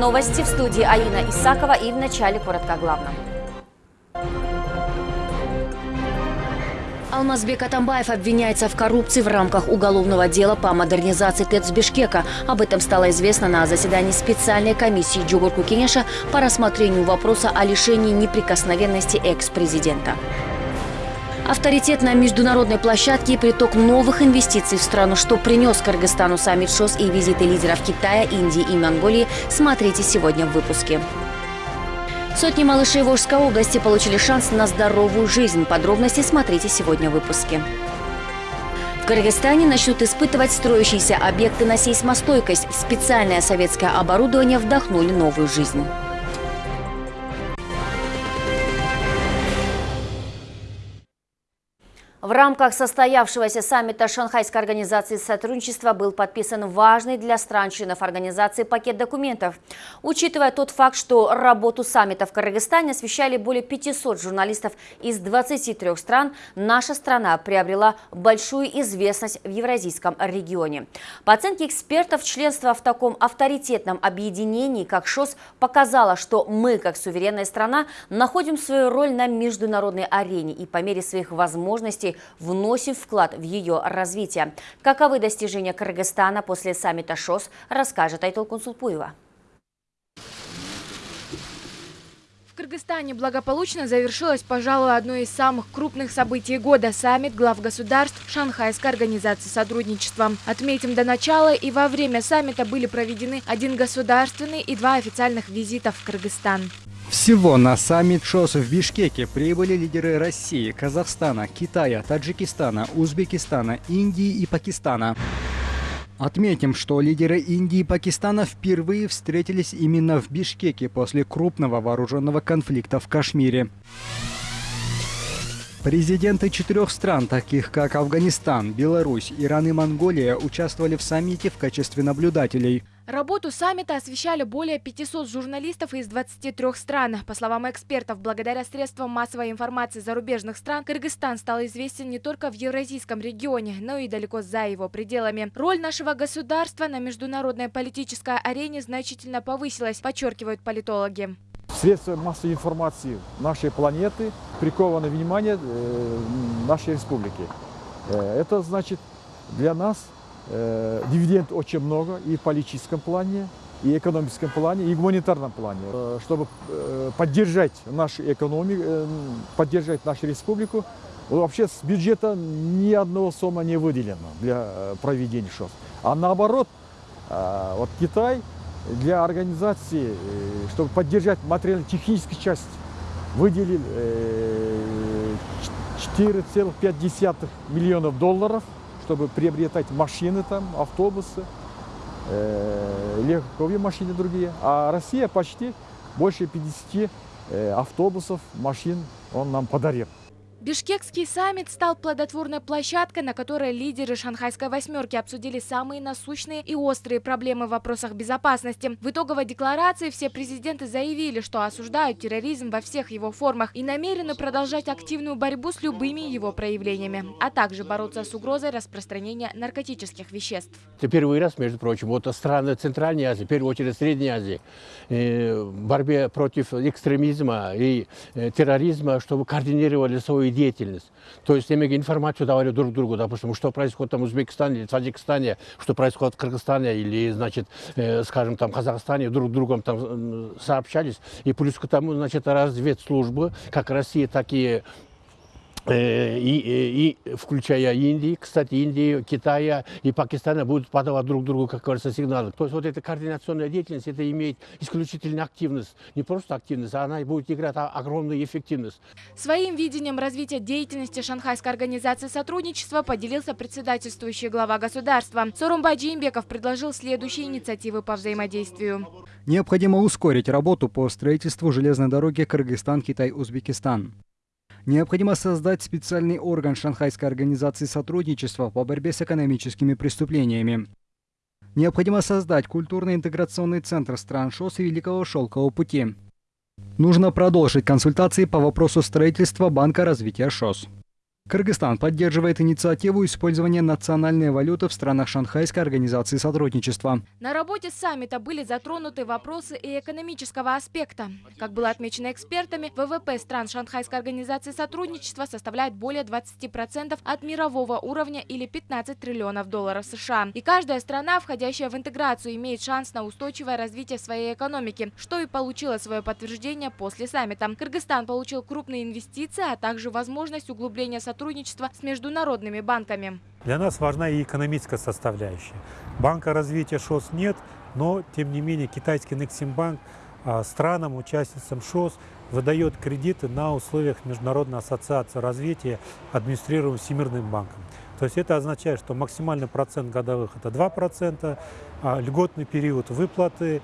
новости в студии Аина Исакова и в начале коротко о главном. Алмазбек Атамбаев обвиняется в коррупции в рамках уголовного дела по модернизации ТЭЦ Бишкека. Об этом стало известно на заседании специальной комиссии Джугурку Кенеша по рассмотрению вопроса о лишении неприкосновенности экс-президента. Авторитет на международной площадке и приток новых инвестиций в страну, что принес Кыргызстану саммит ШОС и визиты лидеров Китая, Индии и Монголии, смотрите сегодня в выпуске. Сотни малышей Волжской области получили шанс на здоровую жизнь. Подробности смотрите сегодня в выпуске. В Кыргызстане начнут испытывать строящиеся объекты на сейсмостойкость. Специальное советское оборудование вдохнули новую жизнь. В рамках состоявшегося саммита Шанхайской организации сотрудничества был подписан важный для стран-членов организации пакет документов. Учитывая тот факт, что работу саммита в Кыргызстане освещали более 500 журналистов из 23 стран, наша страна приобрела большую известность в евразийском регионе. По оценке экспертов, членство в таком авторитетном объединении, как ШОС, показало, что мы, как суверенная страна, находим свою роль на международной арене и по мере своих возможностей Вносим вклад в ее развитие. Каковы достижения Кыргызстана после саммита ШОС, расскажет Айтол Консулпуева. В Кыргызстане благополучно завершилось, пожалуй, одно из самых крупных событий года – саммит глав государств Шанхайской организации сотрудничества. Отметим, до начала и во время саммита были проведены один государственный и два официальных визита в Кыргызстан. Всего на саммит ШОС в Бишкеке прибыли лидеры России, Казахстана, Китая, Таджикистана, Узбекистана, Индии и Пакистана. Отметим, что лидеры Индии и Пакистана впервые встретились именно в Бишкеке после крупного вооруженного конфликта в Кашмире. Президенты четырех стран, таких как Афганистан, Беларусь, Иран и Монголия, участвовали в саммите в качестве наблюдателей – Работу саммита освещали более 500 журналистов из 23 стран. По словам экспертов, благодаря средствам массовой информации зарубежных стран, Кыргызстан стал известен не только в евразийском регионе, но и далеко за его пределами. Роль нашего государства на международной политической арене значительно повысилась, подчеркивают политологи. Средства массовой информации нашей планеты прикованы внимание э, нашей республики. Э, это значит для нас Э, дивиденд очень много и в политическом плане, и экономическом плане, и гуманитарном плане. Э, чтобы э, поддержать нашу экономику, поддержать нашу республику, вообще с бюджета ни одного сумма не выделено для проведения ШОС. А наоборот, вот Китай для организации, чтобы поддержать материально-техническую часть, выделил 4,5 миллионов долларов – чтобы приобретать машины там, автобусы, э, легковые машины другие. А Россия почти больше 50 э, автобусов, машин он нам подарил. Бишкекский саммит стал плодотворной площадкой, на которой лидеры шанхайской восьмерки обсудили самые насущные и острые проблемы в вопросах безопасности. В итоговой декларации все президенты заявили, что осуждают терроризм во всех его формах и намерены продолжать активную борьбу с любыми его проявлениями, а также бороться с угрозой распространения наркотических веществ. Это первый раз, между прочим, вот страны Центральной Азии, в первую очередь Средней Азии, э, в борьбе против экстремизма и э, терроризма, чтобы координировали свою деятельность. То есть имея информацию давали друг другу, допустим, что происходит там в Узбекистане, Таджикистане, что происходит в Кыргызстане или, значит, э, скажем, там Казахстане, друг другом там сообщались. И плюс к тому, значит, разведслужбы, как Россия, так и Э, и, и включая Индии, кстати, Индии, Китая и Пакистана будут подавать друг другу, как говорится, сигналы. То есть вот эта координационная деятельность, это имеет исключительно активность. Не просто активность, а она будет играть огромную эффективность. Своим видением развития деятельности Шанхайской организации сотрудничества поделился председательствующий глава государства. Сорумбай Джеймбеков предложил следующие инициативы по взаимодействию. Необходимо ускорить работу по строительству железной дороги Кыргызстан-Китай-Узбекистан. Необходимо создать специальный орган Шанхайской организации сотрудничества по борьбе с экономическими преступлениями. Необходимо создать культурно-интеграционный центр стран ШОС и Великого Шелкового пути. Нужно продолжить консультации по вопросу строительства Банка развития ШОС. Кыргызстан поддерживает инициативу использования национальной валюты в странах Шанхайской организации сотрудничества. На работе саммита были затронуты вопросы и экономического аспекта. Как было отмечено экспертами, ВВП стран Шанхайской организации сотрудничества составляет более 20% от мирового уровня или 15 триллионов долларов США. И каждая страна, входящая в интеграцию, имеет шанс на устойчивое развитие своей экономики, что и получило свое подтверждение после саммита. Кыргызстан получил крупные инвестиции, а также возможность углубления сотрудничества сотрудничества с международными банками. Для нас важна и экономическая составляющая. Банка развития ШОС нет, но тем не менее китайский Нексимбанк а, странам, участницам ШОС выдает кредиты на условиях Международной ассоциации развития, администрируемой Всемирным банком. То есть это означает, что максимальный процент годовых это 2%, а льготный период выплаты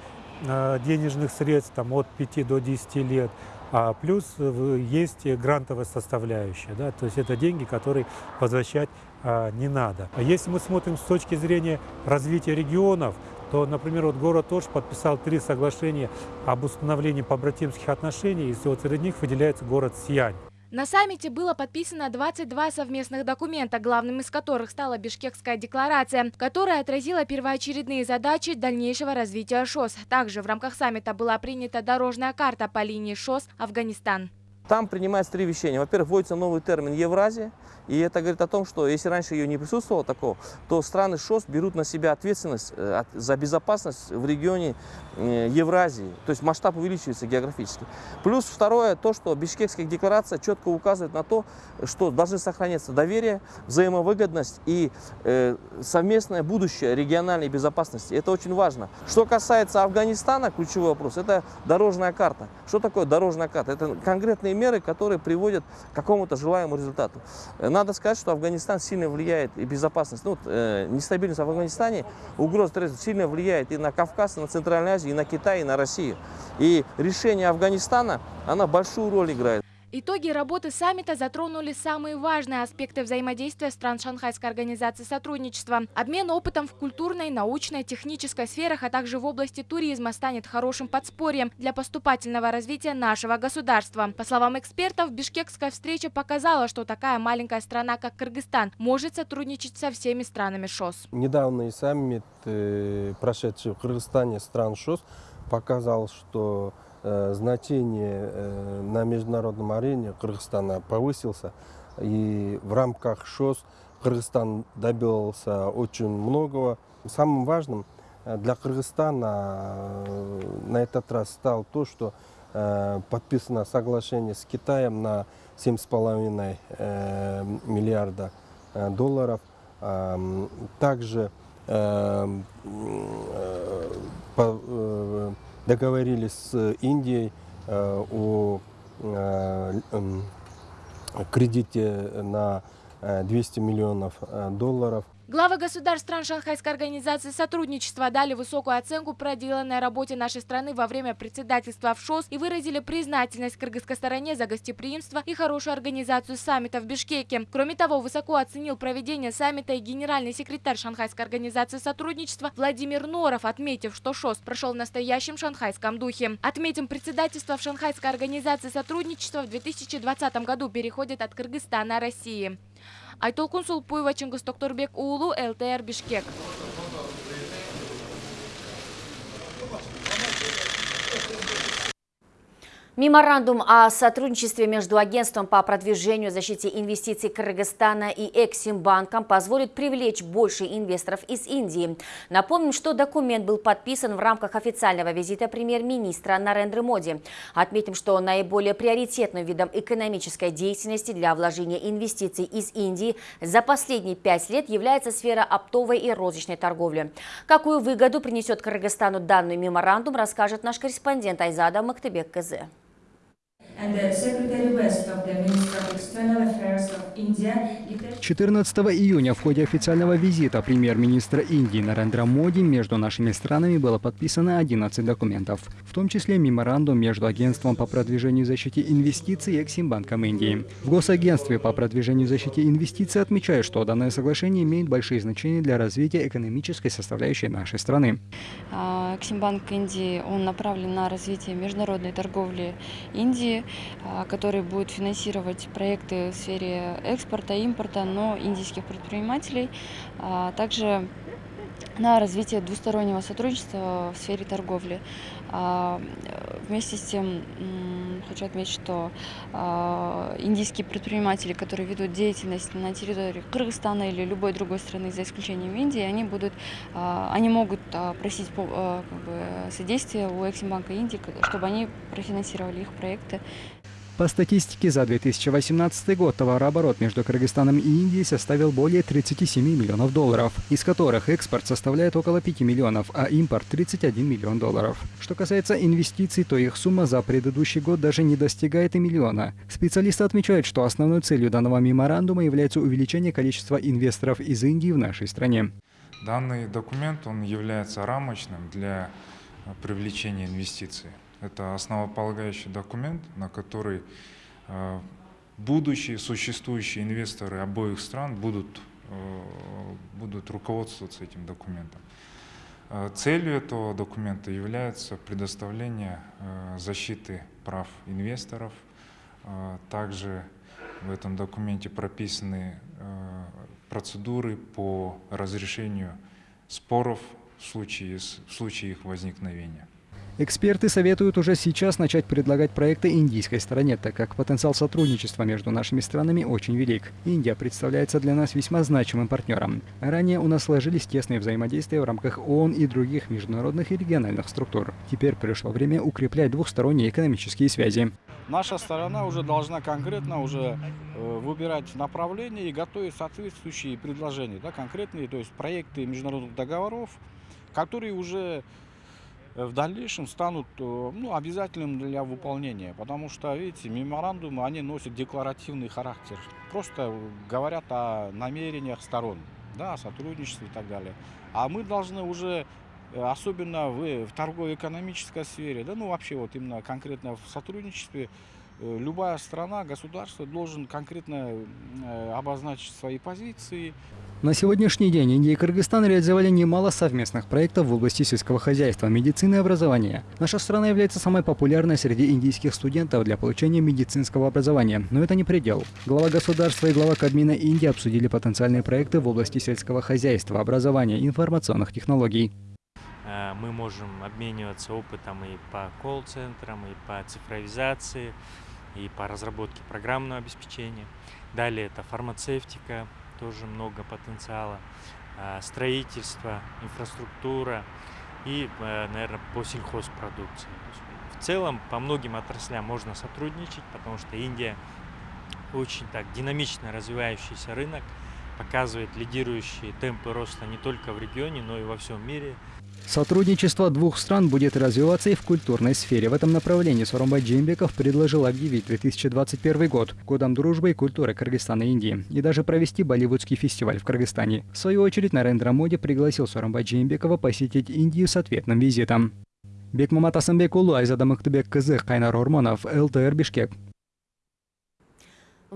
а, денежных средств там, от 5 до 10 лет – а плюс есть грантовая составляющая, да, то есть это деньги, которые возвращать а, не надо. А если мы смотрим с точки зрения развития регионов, то, например, вот город Ош подписал три соглашения об установлении побратимских отношений, и вот среди них выделяется город Сиань. На саммите было подписано 22 совместных документа, главным из которых стала Бишкекская декларация, которая отразила первоочередные задачи дальнейшего развития ШОС. Также в рамках саммита была принята дорожная карта по линии ШОС Афганистан. Там принимается три вещения. Во-первых, вводится новый термин «Евразия». И это говорит о том, что если раньше ее не присутствовало такого, то страны ШОС берут на себя ответственность э, за безопасность в регионе э, Евразии. То есть масштаб увеличивается географически. Плюс второе, то, что Бишкекская декларация четко указывает на то, что должны сохраняться доверие, взаимовыгодность и э, совместное будущее региональной безопасности. Это очень важно. Что касается Афганистана, ключевой вопрос, это дорожная карта. Что такое дорожная карта? Это конкретные меры, которые приводят к какому-то желаемому результату. Надо сказать, что Афганистан сильно влияет и безопасность, ну, э, нестабильность в Афганистане, угроза терроризма сильно влияет и на Кавказ, и на Центральную Азию, и на Китай, и на Россию. И решение Афганистана, она большую роль играет. Итоги работы саммита затронули самые важные аспекты взаимодействия стран Шанхайской организации сотрудничества. Обмен опытом в культурной, научной, технической сферах, а также в области туризма станет хорошим подспорьем для поступательного развития нашего государства. По словам экспертов, бишкекская встреча показала, что такая маленькая страна, как Кыргызстан, может сотрудничать со всеми странами ШОС. Недавний саммит, э, прошедший в Кыргызстане стран ШОС, показал, что значение э, на международном арене Кыргызстана повысился. И в рамках ШОС Кыргызстан добился очень многого. Самым важным э, для Кыргызстана на этот раз стало то, что подписано соглашение с Китаем на 7,5 миллиарда долларов. Также договорились с Индией э, о э, кредите на 200 э, миллионов долларов. Главы государств стран Шанхайской организации сотрудничества дали высокую оценку проделанной работе нашей страны во время председательства в ШОС и выразили признательность кыргызской стороне за гостеприимство и хорошую организацию саммита в Бишкеке. Кроме того, высоко оценил проведение саммита и генеральный секретарь Шанхайской организации сотрудничества Владимир Норов, отметив, что ШОС прошел в настоящем шанхайском духе. Отметим, председательство в Шанхайской организации сотрудничества в 2020 году переходит от Кыргызстана России. Айтолкун Сулпуева, Чингис Токторбек уулу, ЛТР Бишкек. Меморандум о сотрудничестве между Агентством по продвижению и защите инвестиций Кыргызстана и Эксимбанком позволит привлечь больше инвесторов из Индии. Напомним, что документ был подписан в рамках официального визита премьер-министра Нарендры Моди. Отметим, что наиболее приоритетным видом экономической деятельности для вложения инвестиций из Индии за последние пять лет является сфера оптовой и розничной торговли. Какую выгоду принесет Кыргызстану данный меморандум, расскажет наш корреспондент Айзада Мактыбек КЗ. 14 июня в ходе официального визита премьер-министра Индии Нарендра Моди между нашими странами было подписано 11 документов, в том числе меморандум между Агентством по продвижению и защите инвестиций и Эксимбанком Индии. В Госагентстве по продвижению и защите инвестиций отмечают, что данное соглашение имеет большие значения для развития экономической составляющей нашей страны. А, Эксимбанк Индии, он направлен на развитие международной торговли Индии, который будет финансировать проекты в сфере экспорта, импорта, но индийских предпринимателей. А Также на развитие двустороннего сотрудничества в сфере торговли. А, Вместе с тем хочу отметить, что а, индийские предприниматели, которые ведут деятельность на территории Кыргызстана или любой другой страны, за исключением Индии, они будут, а, они могут просить как бы, содействия у Эксимбанка Индии, чтобы они профинансировали их проекты. По статистике за 2018 год товарооборот между Кыргызстаном и Индией составил более 37 миллионов долларов, из которых экспорт составляет около 5 миллионов, а импорт 31 миллион долларов. Что касается инвестиций, то их сумма за предыдущий год даже не достигает и миллиона. Специалисты отмечают, что основной целью данного меморандума является увеличение количества инвесторов из Индии в нашей стране. Данный документ он является рамочным для э, привлечения инвестиций. Это основополагающий документ, на который э, будущие существующие инвесторы обоих стран будут, э, будут руководствоваться этим документом. Э, Целью этого документа является предоставление защиты прав инвесторов. Также в этом документе прописаны процедуры по разрешению споров в случае, в случае их возникновения. Эксперты советуют уже сейчас начать предлагать проекты индийской стороне, так как потенциал сотрудничества между нашими странами очень велик. Индия представляется для нас весьма значимым партнером. Ранее у нас сложились тесные взаимодействия в рамках ООН и других международных и региональных структур. Теперь пришло время укреплять двухсторонние экономические связи. Наша сторона уже должна конкретно уже э, выбирать направление и готовить соответствующие предложения, да, конкретные, то есть проекты международных договоров, которые уже в дальнейшем станут э, ну, обязательным для выполнения. Потому что, видите, меморандумы, они носят декларативный характер. Просто говорят о намерениях сторон, да, о сотрудничестве и так далее. А мы должны уже э, особенно в, в торгово-экономической сфере, да, ну вообще вот именно конкретно в сотрудничестве, э, любая страна, государство должен конкретно э, обозначить свои позиции, На сегодняшний день Индия и Кыргызстан реализовали немало совместных проектов в области сельского хозяйства, медицины и образования. Наша страна является самой популярной среди индийских студентов для получения медицинского образования. Но это не предел. Глава государства и глава Кабмина Индии обсудили потенциальные проекты в области сельского хозяйства, образования информационных технологий. Э, Мы можем обмениваться опытом и по колл-центрам, и по цифровизации, и по разработке программного обеспечения. Далее это фармацевтика, тоже много потенциала, а, строительство, инфраструктура и, наверное, по сельхозпродукции. В целом по многим отраслям можно сотрудничать, потому что Индия очень так динамично развивающийся рынок, показывает лидирующие темпы роста не только в регионе, но и во всем мире. Сотрудничество двух стран будет развиваться и в культурной сфере. В этом направлении Сооронбай Джеймбеков предложил объявить 2021 год годом дружбы и культуры Кыргызстана и Индии и даже провести болливудский фестиваль в Кыргызстане. В свою очередь Нарендра Моди пригласил Сооронбай Джеймбекова посетить Индию с ответным визитом. Бекмамат Асанбекулу, Айзада Мыктыбек Кызы, Кайнар Орманов, ЛТР Бишкек.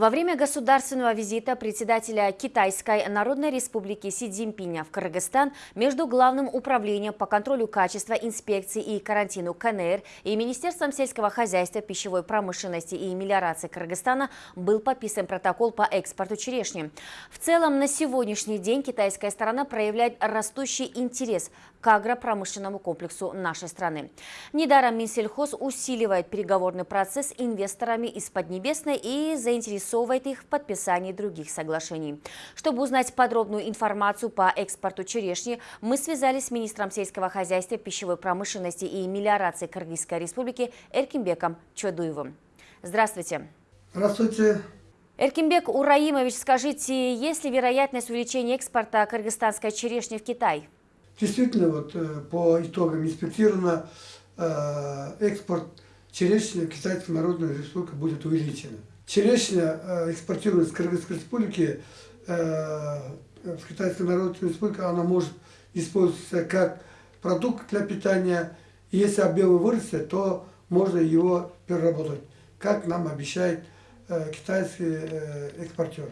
Во время государственного визита председателя Китайской Народной Республики Си Цзиньпиня в Кыргызстан между Главным управлением по контролю качества инспекции и карантину КНР и Министерством сельского хозяйства, пищевой промышленности и мелиорации Кыргызстана был подписан протокол по экспорту черешни. В целом, на сегодняшний день китайская сторона проявляет растущий интерес к агропромышленному комплексу нашей страны. Недаром Минсельхоз усиливает переговорный процесс с инвесторами из Поднебесной и заинтересовывает их в подписании других соглашений. Чтобы узнать подробную информацию по экспорту черешни, мы связались с министром сельского хозяйства, пищевой промышленности и мелиорации Кыргызской республики Эркимбеком Чодуевым. Здравствуйте. Здравствуйте. Эркимбек Ураимович, скажите, есть ли вероятность увеличения экспорта кыргызстанской черешни в Китай? Действительно, вот э, по итогам инспектировано э, экспорт черешни в Китайской Народной Республике будет увеличен. Черешня э, экспортируется из Кыргызской Республики э, в Китайской Народной Республике, она может использоваться как продукт для питания. Если объемы вырастет, то можно его переработать, как нам обещают э, китайские э, экспортеры.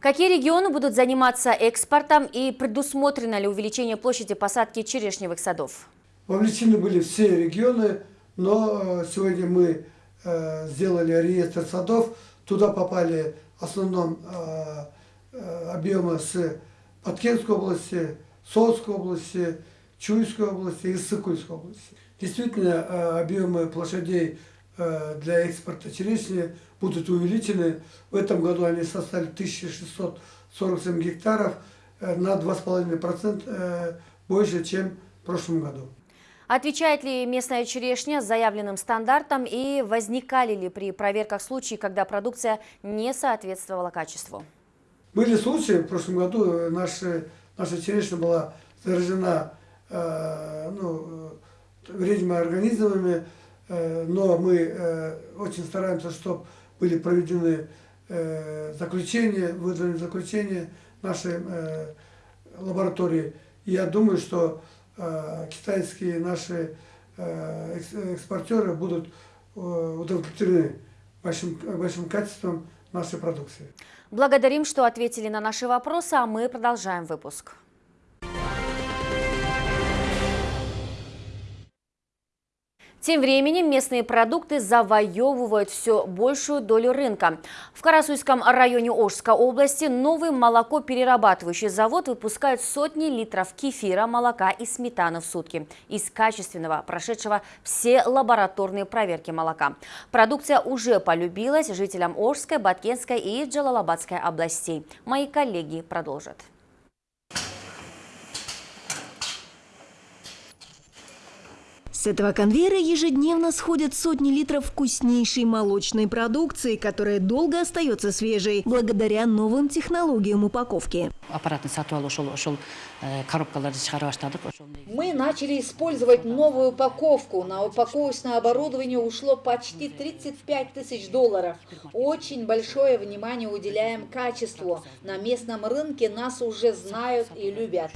Какие регионы будут заниматься экспортом и предусмотрено ли увеличение площади посадки черешневых садов? Вовлечены были все регионы, но э, сегодня мы э, сделали реестр садов. Туда попали в основном э, э, объемы с Паткенской области, Солской области, Чуйской области и Сыкульской области. Действительно, э, объемы площадей для экспорта черешни будут увеличены. В этом году они составили 1647 гектаров на 2,5% больше, чем в прошлом году. Отвечает ли местная черешня заявленным стандартам и возникали ли при проверках случаи, когда продукция не соответствовала качеству? Были случаи, в прошлом году наша, наша черешня была заражена э, ну, вредными организмами, э, но мы э, очень стараемся, чтобы были проведены э, заключения, выданы заключения нашей э, лаборатории. Я думаю, что Э, китайские наши э, экспортеры будут э, удовлетворены большим, большим качеством нашей продукции. Благодарим, что ответили на наши вопросы, а мы продолжаем выпуск. Тем временем местные продукты завоевывают все большую долю рынка. В Карасуйском районе Ожской области новый молокоперерабатывающий завод выпускает сотни литров кефира, молока и сметаны в сутки из качественного, прошедшего все лабораторные проверки молока. Продукция уже полюбилась жителям Ожской, Баткенской и Джалалабадской областей. Мои коллеги продолжат. С этого конвейера ежедневно сходят сотни литров вкуснейшей молочной продукции, которая долго остается свежей, благодаря новым технологиям упаковки. Мы начали использовать новую упаковку. На упаковочное оборудование ушло почти 35 тысяч долларов. Очень большое внимание уделяем качеству. На местном рынке нас уже знают и любят.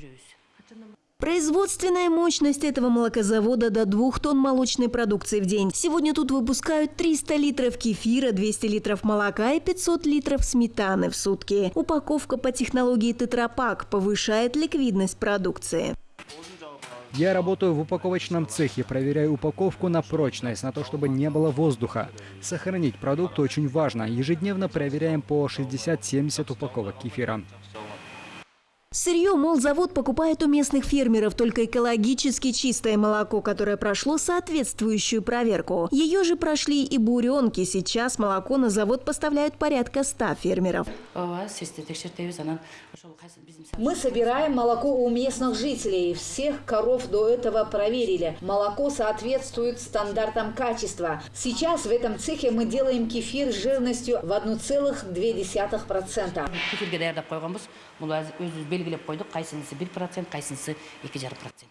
Производственная мощность этого молокозавода до 2 тонн молочной продукции в день. Сегодня тут выпускают 300 литров кефира, 200 литров молока и 500 литров сметаны в сутки. Упаковка по технологии тетрапак повышает ликвидность продукции. Я работаю в упаковочном цехе, проверяю упаковку на прочность, на то, чтобы не было воздуха. Сохранить продукт очень важно. Ежедневно проверяем по 60-70 упаковок кефира. Сырье, мол, завод покупает у местных фермеров только экологически чистое молоко, которое прошло соответствующую проверку. Ее же прошли и буренки. Сейчас молоко на завод поставляют порядка 100 фермеров. Мы собираем молоко у местных жителей. Всех коров до этого проверили. Молоко соответствует стандартам качества. Сейчас в этом цехе мы делаем кефир с жирностью в 1,2%.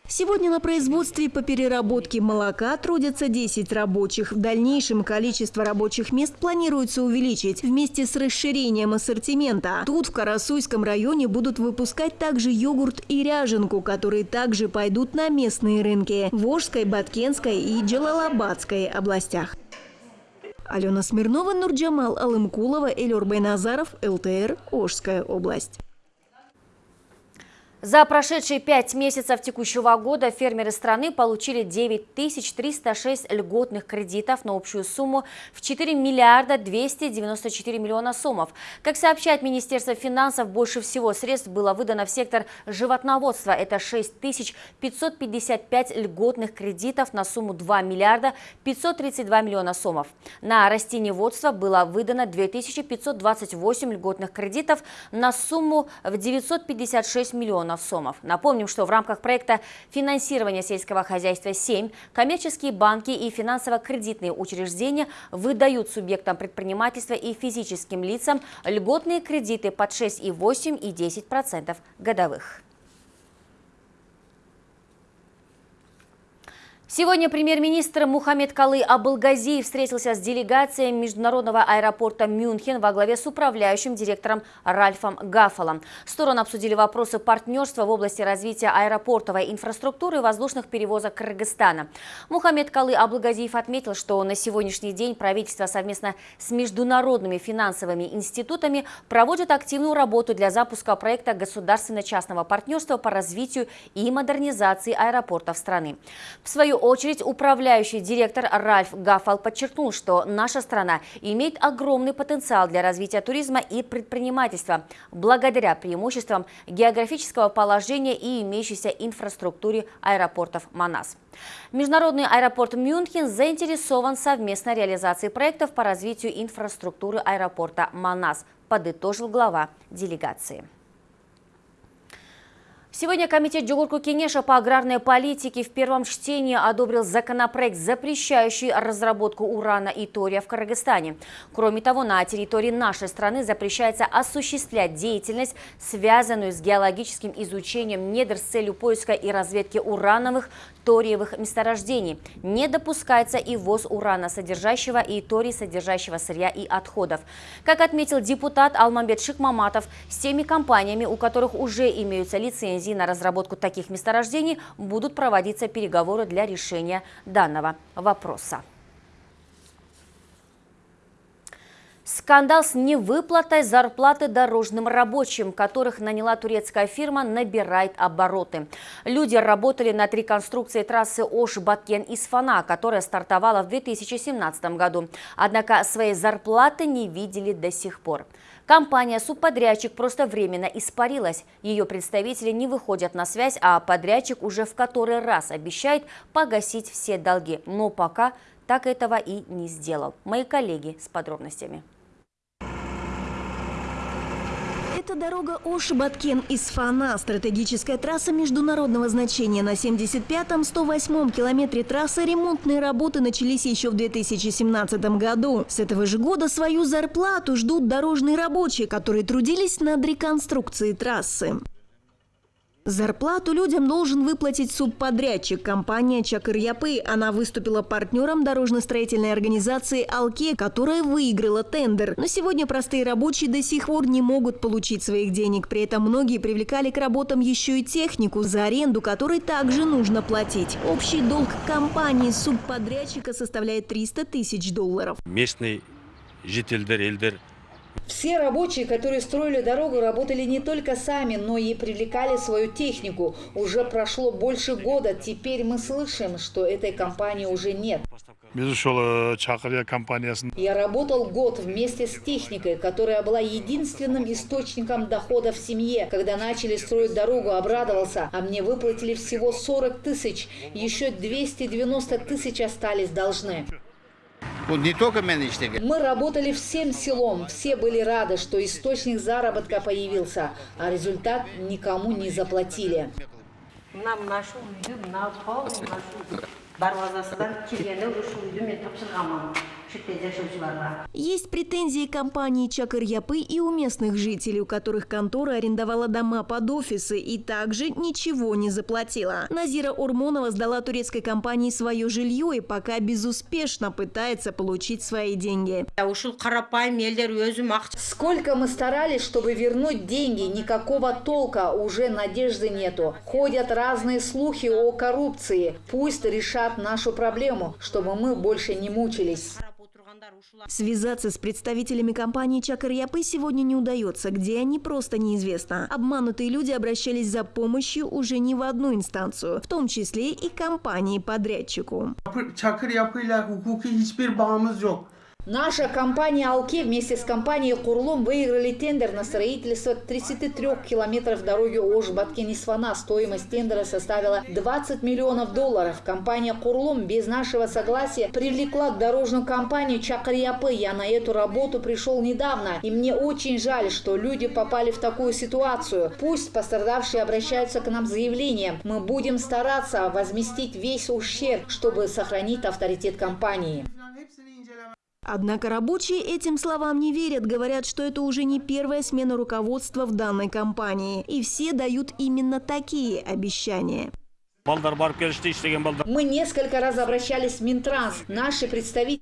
Сегодня на производстве по переработке молока трудятся 10 рабочих. В дальнейшем количество рабочих мест планируется увеличить вместе с расширением ассортимента. Тут, в Карасуйском районе, будут выпускать также йогурт и ряженку, которые также пойдут на местные рынки – в Ожской, Баткенской и Джалалабадской областях. Алена Смирнова, Нурджамал Алымкулова, Элюр Байназаров, ЛТР, Ожская область. За прошедшие пять месяцев текущего года фермеры страны получили 9306 льготных кредитов на общую сумму в 4 миллиарда 294 миллиона сомов. Как сообщает Министерство финансов, больше всего средств было выдано в сектор животноводства. Это 6555 льготных кредитов на сумму 2 миллиарда 532 миллиона сомов. На растениеводство было выдано 2528 льготных кредитов на сумму в 956 миллионов миллионов сомов. Напомним, что в рамках проекта финансирования сельского хозяйства 7 коммерческие банки и финансово-кредитные учреждения выдают субъектам предпринимательства и физическим лицам льготные кредиты под 6,8 и 10% годовых. Сегодня премьер-министр Мухаммед Калы Абылгазиев встретился с делегацией международного аэропорта Мюнхен во главе с управляющим директором Ральфом Гаффалом. Стороны обсудили вопросы партнерства в области развития аэропортовой инфраструктуры и воздушных перевозок Кыргызстана. Мухаммед Калы Абылгазиев отметил, что на сегодняшний день правительство совместно с международными финансовыми институтами проводит активную работу для запуска проекта государственно-частного партнерства по развитию и модернизации аэропортов страны. В свою свою очередь, управляющий директор Ральф Гаффал подчеркнул, что наша страна имеет огромный потенциал для развития туризма и предпринимательства благодаря преимуществам географического положения и имеющейся инфраструктуре аэропортов Манас. Международный аэропорт Мюнхен заинтересован в совместной реализации проектов по развитию инфраструктуры аэропорта Манас, подытожил глава делегации. Сегодня Комитет Джугурку Кенеша по аграрной политике в первом чтении одобрил законопроект, запрещающий разработку урана и тория в Кыргызстане. Кроме того, на территории нашей страны запрещается осуществлять деятельность, связанную с геологическим изучением недр с целью поиска и разведки урановых, ториевых месторождений. Не допускается и ввоз урана содержащего и торий содержащего сырья и отходов. Как отметил депутат Алмамбет Шикмаматов, с теми компаниями, у которых уже имеются лицензии на разработку таких месторождений, будут проводиться переговоры для решения данного вопроса. Скандал с невыплатой зарплаты дорожным рабочим, которых наняла турецкая фирма, набирает обороты. Люди работали над реконструкцией трассы Ош-Баткен-Исфана, которая стартовала в 2017 году. Однако своей зарплаты не видели до сих пор. Компания-субподрядчик просто временно испарилась. Ее представители не выходят на связь, а подрядчик уже в который раз обещает погасить все долги. Но пока так этого и не сделал. Мои коллеги с подробностями. Это дорога Ош-Баткен-Исфана, стратегическая трасса международного значения. На 75-м, 108-м километре трассы ремонтные работы начались еще в 2017 году. С этого же года свою зарплату ждут дорожные рабочие, которые трудились над реконструкцией трассы. Зарплату людям должен выплатить субподрядчик компания Чакырьяпы. Она выступила партнером дорожно-строительной организации «Алке», которая выиграла тендер. Но сегодня простые рабочие до сих пор не могут получить своих денег. При этом многие привлекали к работам еще и технику, за аренду которой также нужно платить. Общий долг компании субподрядчика составляет 300 тысяч долларов. Местный житель Эльдер все рабочие, которые строили дорогу, работали не только сами, но и привлекали свою технику. Уже прошло больше года, теперь мы слышим, что этой компании уже нет. Я работал год вместе с техникой, которая была единственным источником дохода в семье. Когда начали строить дорогу, обрадовался, а мне выплатили всего 40 тысяч. Еще 290 тысяч остались должны. Не только менеджеры. Мы работали всем селом. Все были рады, что источник заработка появился, а результат никому не заплатили. Нам нашу есть претензии компании Чакырьяпы и у местных жителей, у которых контора арендовала дома под офисы и также ничего не заплатила. Назира Урмонова сдала турецкой компании свое жилье и пока безуспешно пытается получить свои деньги. Сколько мы старались, чтобы вернуть деньги, никакого толка, уже надежды нету. Ходят разные слухи о коррупции. Пусть решат нашу проблему, чтобы мы больше не мучились. Связаться с представителями компании Чакарьяпы сегодня не удается. Где они, просто неизвестно. Обманутые люди обращались за помощью уже не в одну инстанцию, в том числе и компании-подрядчику. Наша компания «Алке» вместе с компанией «Курлум» выиграли тендер на строительство 33 километров дороги Ош-Баткен-Исфана. Стоимость тендера составила 20 миллионов долларов. Компания «Курлум» без нашего согласия привлекла дорожную компанию «Чакарьяпы». Я на эту работу пришел недавно, и мне очень жаль, что люди попали в такую ситуацию. Пусть пострадавшие обращаются к нам с заявлением. Мы будем стараться возместить весь ущерб, чтобы сохранить авторитет компании. Однако рабочие этим словам не верят, говорят, что это уже не первая смена руководства в данной компании. И все дают именно такие обещания. Мы несколько раз обращались в Минтранс. Наши представители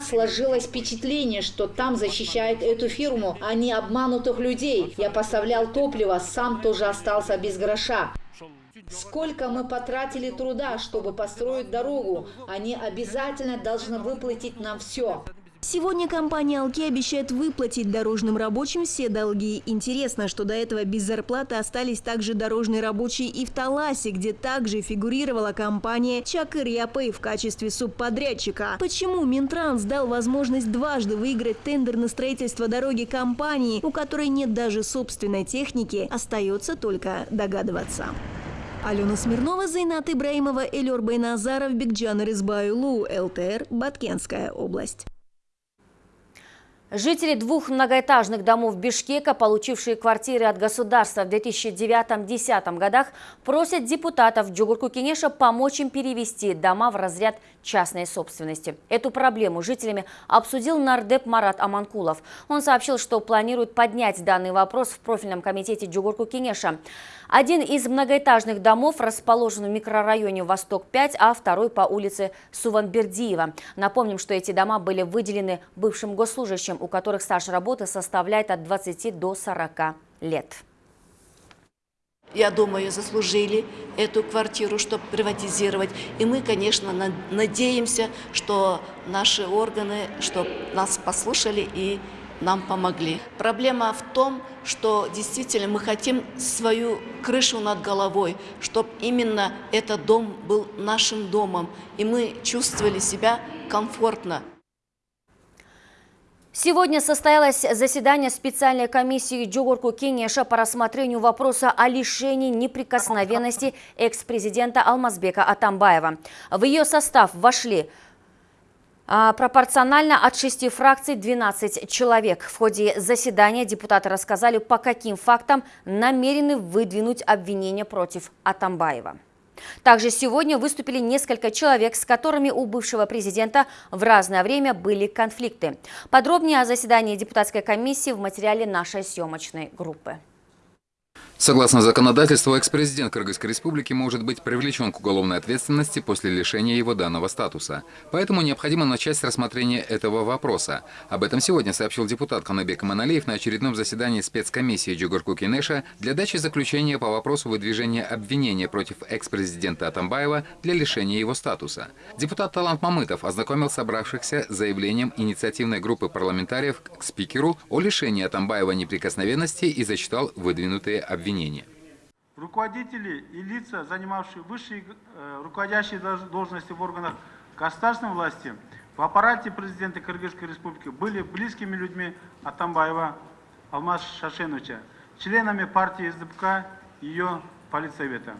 Сложилось впечатление, что там защищают эту фирму, а не обманутых людей. Я поставлял топливо, сам тоже остался без гроша. Сколько мы потратили труда, чтобы построить дорогу, они обязательно должны выплатить нам все. Сегодня компания «Алки» обещает выплатить дорожным рабочим все долги. Интересно, что до этого без зарплаты остались также дорожные рабочие и в Таласе, где также фигурировала компания «Чакыр Япэй» в качестве субподрядчика. Почему Минтранс дал возможность дважды выиграть тендер на строительство дороги компании, у которой нет даже собственной техники, остается только догадываться. Алена Смирнова, Зайнат Ибраимова, Элер Байназаров, Бекджан Рызбаюлу, ЛТР, Баткенская область. Жители двух многоэтажных домов Бишкека, получившие квартиры от государства в 2009-2010 годах, просят депутатов Джугурку Кенеша помочь им перевести дома в разряд частной собственности. Эту проблему жителями обсудил нардеп Марат Аманкулов. Он сообщил, что планирует поднять данный вопрос в профильном комитете Джугурку Кенеша. Один из многоэтажных домов расположен в микрорайоне Восток-5, а второй по улице Суванбердиева. Напомним, что эти дома были выделены бывшим госслужащим, у которых стаж работы составляет от 20 до 40 лет. Я думаю, заслужили эту квартиру, чтобы приватизировать. И мы, конечно, надеемся, что наши органы, чтобы нас послушали и нам помогли. Проблема в том, что действительно мы хотим свою крышу над головой, чтобы именно этот дом был нашим домом, и мы чувствовали себя комфортно. Сегодня состоялось заседание специальной комиссии Джугурку Кенеша по рассмотрению вопроса о лишении неприкосновенности экс-президента Алмазбека Атамбаева. В ее состав вошли а, пропорционально от шести фракций 12 человек. В ходе заседания депутаты рассказали, по каким фактам намерены выдвинуть обвинения против Атамбаева. Также сегодня выступили несколько человек, с которыми у бывшего президента в разное время были конфликты. Подробнее о заседании депутатской комиссии в материале нашей съемочной группы. Согласно законодательству, экс-президент Кыргызской республики может быть привлечен к уголовной ответственности после лишения его данного статуса. Поэтому необходимо начать с рассмотрения этого вопроса. Об этом сегодня сообщил депутат Ханабек Маналеев на очередном заседании спецкомиссии Джугурку Кинеша для дачи заключения по вопросу выдвижения обвинения против экс-президента Атамбаева для лишения его статуса. Депутат Талант Мамытов ознакомил собравшихся с заявлением инициативной группы парламентариев к спикеру о лишении Атамбаева неприкосновенности и зачитал выдвинутые обвинения. Руководители и лица, занимавшие высшие э, руководящие должности в органах государственной власти, в аппарате президента Кыргызской республики были близкими людьми Атамбаева Алмаз Шашеновича, членами партии СДПК и ее политсовета.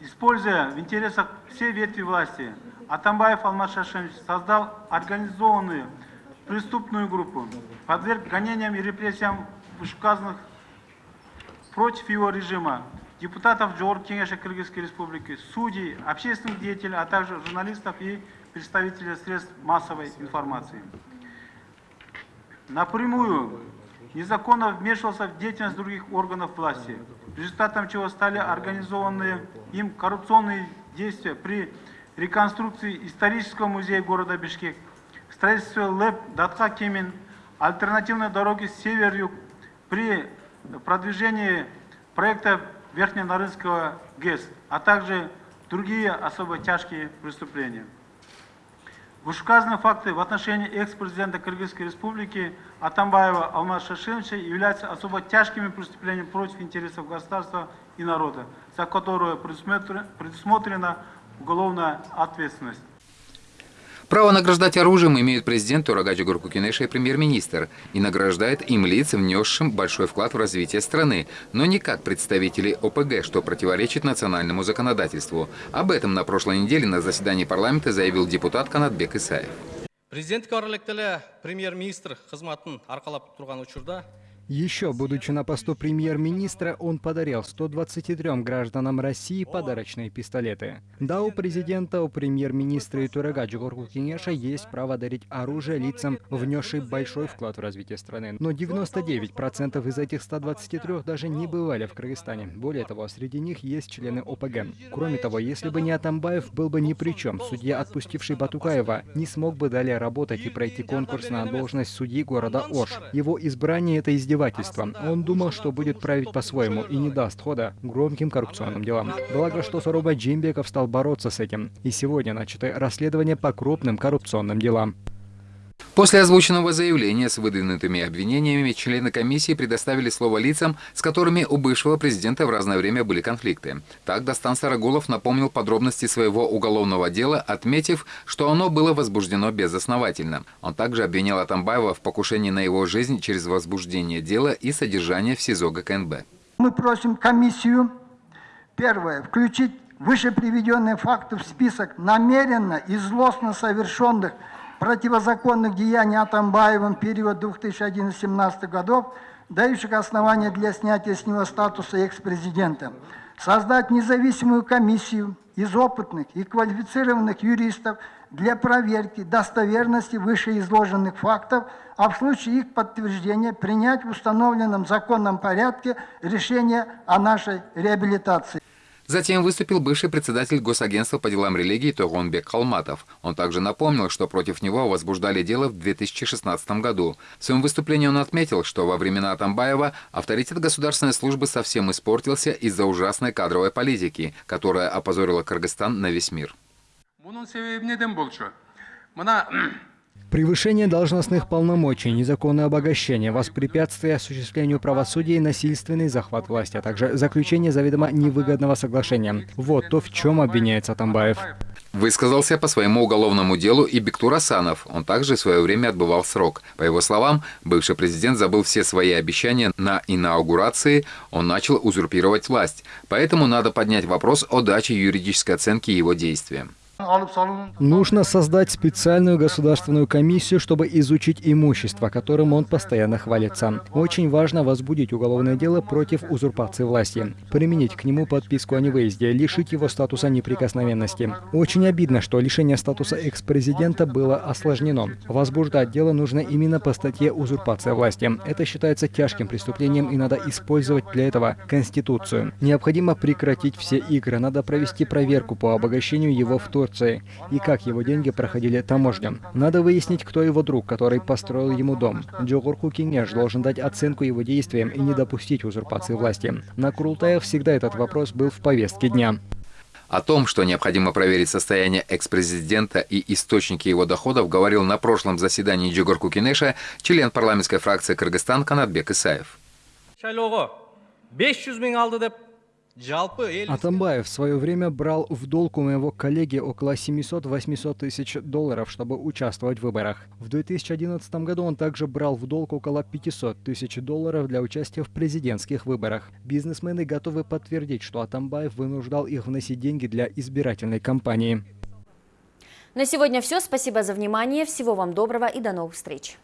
Используя в интересах всей ветви власти, Атамбаев Алмаз Шашенович создал организованную преступную группу, подверг гонениям и репрессиям вышеуказанных против его режима депутатов Джор Кенеша Кыргызской Республики, судей, общественных деятелей, а также журналистов и представителей средств массовой информации. Напрямую незаконно вмешивался в деятельность других органов власти, результатом чего стали организованные им коррупционные действия при реконструкции исторического музея города Бишкек, строительстве ЛЭП Датха Кемин, альтернативной дороги север-юг при продвижении проекта Верхненарынского ГЭС, а также другие особо тяжкие преступления. Вышеуказанные факты в отношении экс-президента Кыргызской Республики Атамбаева Алмаз Шашиновича являются особо тяжкими преступлениями против интересов государства и народа, за которое предусмотрена уголовная ответственность. Право награждать оружием имеют президент Турагаджи Гуркукинеша и премьер-министр, и награждает им лиц, внесшим большой вклад в развитие страны, но не как представители ОПГ, что противоречит национальному законодательству. Об этом на прошлой неделе на заседании парламента заявил депутат Канатбек Исаев. Президент премьер-министр қызматын арқалап тұрған учурда еще будучи на посту премьер-министра, он подарил 123 гражданам России подарочные пистолеты. Да, у президента, у премьер-министра и Турага Джугурку Кенеша есть право дарить оружие лицам, внесшим большой вклад в развитие страны. Но 99% из этих 123 даже не бывали в Кыргызстане. Более того, среди них есть члены ОПГ. Кроме того, если бы не Атамбаев, был бы ни при чем. Судья, отпустивший Батукаева, не смог бы далее работать и пройти конкурс на должность судьи города Ош. Его избрание — это издевательство издевательство. Он думал, что будет править по-своему и не даст хода громким коррупционным делам. Благо, что Саруба Джимбеков стал бороться с этим. И сегодня начато расследование по крупным коррупционным делам. После озвученного заявления с выдвинутыми обвинениями члены комиссии предоставили слово лицам, с которыми у бывшего президента в разное время были конфликты. Так Дастан Сарагулов напомнил подробности своего уголовного дела, отметив, что оно было возбуждено безосновательно. Он также обвинял Атамбаева в покушении на его жизнь через возбуждение дела и содержание в СИЗО ГКНБ. Мы просим комиссию, первое, включить выше приведенные факты в список намеренно и злостно совершенных противозаконных деяний Атамбаевым в период 2011-2017 годов, дающих основания для снятия с него статуса экс-президента. Создать независимую комиссию из опытных и квалифицированных юристов для проверки достоверности вышеизложенных фактов, а в случае их подтверждения принять в установленном законном порядке решение о нашей реабилитации. Затем выступил бывший председатель Госагентства по делам религии Тогонбек Халматов. Он также напомнил, что против него возбуждали дело в 2016 году. В своем выступлении он отметил, что во времена Атамбаева авторитет государственной службы совсем испортился из-за ужасной кадровой политики, которая опозорила Кыргызстан на весь мир. Превышение должностных полномочий, незаконное обогащение, воспрепятствие осуществлению правосудия и насильственный захват власти, а также заключение заведомо невыгодного соглашения. Вот то, в чем обвиняется Атамбаев. Высказался по своему уголовному делу и Бектур Асанов. Он также в свое время отбывал срок. По его словам, бывший президент забыл все свои обещания на инаугурации, он начал узурпировать власть. Поэтому надо поднять вопрос о даче юридической оценки его действиям. Нужно создать специальную государственную комиссию, чтобы изучить имущество, которым он постоянно хвалится. Очень важно возбудить уголовное дело против узурпации власти, применить к нему подписку о невыезде, лишить его статуса неприкосновенности. Очень обидно, что лишение статуса экс-президента было осложнено. Возбуждать дело нужно именно по статье «Узурпация власти». Это считается тяжким преступлением и надо использовать для этого Конституцию. Необходимо прекратить все игры, надо провести проверку по обогащению его в Турции Турции и как его деньги проходили таможню. Надо выяснить, кто его друг, который построил ему дом. Джогурку Кинеш должен дать оценку его действиям и не допустить узурпации власти. На Курултаях всегда этот вопрос был в повестке дня. О том, что необходимо проверить состояние экс-президента и источники его доходов, говорил на прошлом заседании Джугурку Кинеша член парламентской фракции Кыргызстан Канатбек Исаев. Атамбаев в свое время брал в долг у моего коллеги около 700-800 тысяч долларов, чтобы участвовать в выборах. В 2011 году он также брал в долг около 500 тысяч долларов для участия в президентских выборах. Бизнесмены готовы подтвердить, что Атамбаев вынуждал их вносить деньги для избирательной кампании. На сегодня все. Спасибо за внимание. Всего вам доброго и до новых встреч.